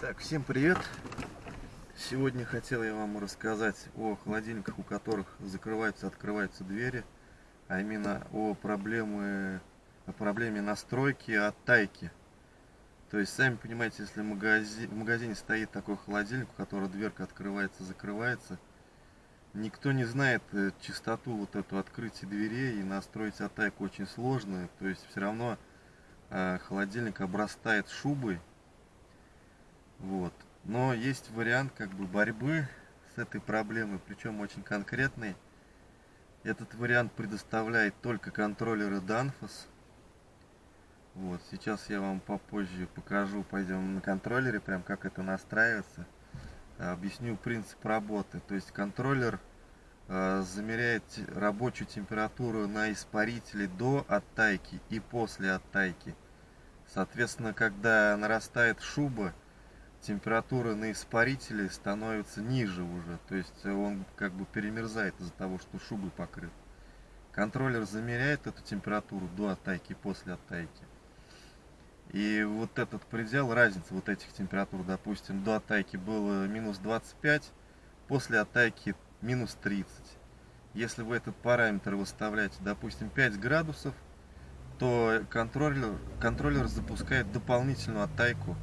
Так, всем привет! Сегодня хотел я вам рассказать о холодильниках, у которых закрываются, открываются двери, а именно о, проблемы, о проблеме настройки оттайки. То есть, сами понимаете, если в магазине, в магазине стоит такой холодильник, у которого дверка открывается, закрывается, никто не знает э, частоту вот эту открытия дверей, и настроить оттайку очень сложно. То есть, все равно э, холодильник обрастает шубой. Но есть вариант как бы борьбы с этой проблемой, причем очень конкретный. Этот вариант предоставляет только контроллеры Danfoss. Вот, сейчас я вам попозже покажу, пойдем на контроллере, прям как это настраивается. Объясню принцип работы. То есть контроллер э, замеряет рабочую температуру на испарителе до оттайки и после оттайки. Соответственно, когда нарастает шуба, температура на испарителе становится ниже уже. То есть он как бы перемерзает из-за того, что шубы покрыт. Контроллер замеряет эту температуру до оттайки и после оттайки. И вот этот предел, разница вот этих температур, допустим, до оттайки было минус 25, после оттайки минус 30. Если вы этот параметр выставляете, допустим, 5 градусов, то контроллер, контроллер запускает дополнительную оттайку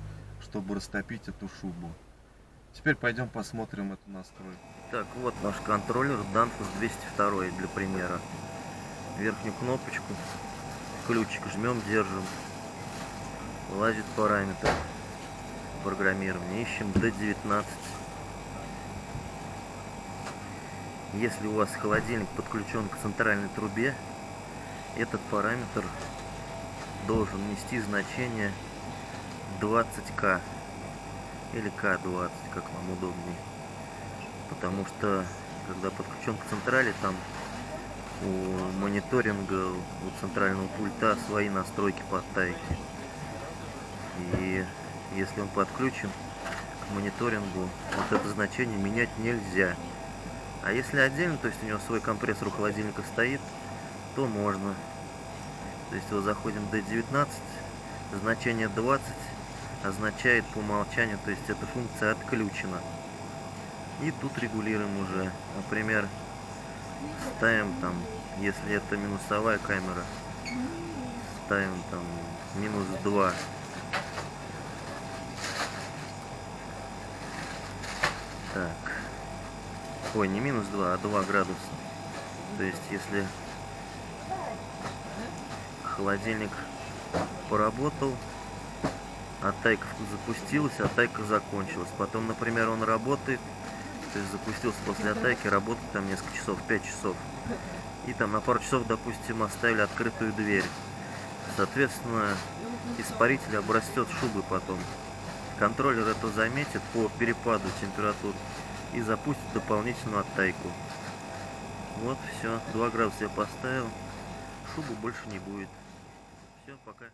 чтобы растопить эту шубу. Теперь пойдем посмотрим эту настройку. Так, вот наш контроллер Danfoss 202 для примера. Верхнюю кнопочку, ключик жмем, держим. Вылазит параметр программирования. Ищем D19. Если у вас холодильник подключен к центральной трубе, этот параметр должен нести значение 20к или К20, как вам удобнее. Потому что, когда подключен к централи, там у мониторинга, у центрального пульта свои настройки по тайке. И если он подключен к мониторингу, вот это значение менять нельзя. А если отдельно, то есть у него свой компрессор у холодильника стоит, то можно. То есть вот заходим до 19, значение 20, означает по умолчанию, то есть эта функция отключена. И тут регулируем уже, например, ставим там, если это минусовая камера, ставим там минус 2. Так. Ой, не минус 2, а 2 градуса. То есть, если холодильник поработал, Атайка запустилась, атайка закончилась. Потом, например, он работает, то есть запустился после атайки, работает там несколько часов, 5 часов. И там на пару часов, допустим, оставили открытую дверь. Соответственно, испаритель обрастет шубы потом. Контроллер это заметит по перепаду температур и запустит дополнительную оттайку. Вот, все, 2 градуса я поставил, шубы больше не будет. Все, пока.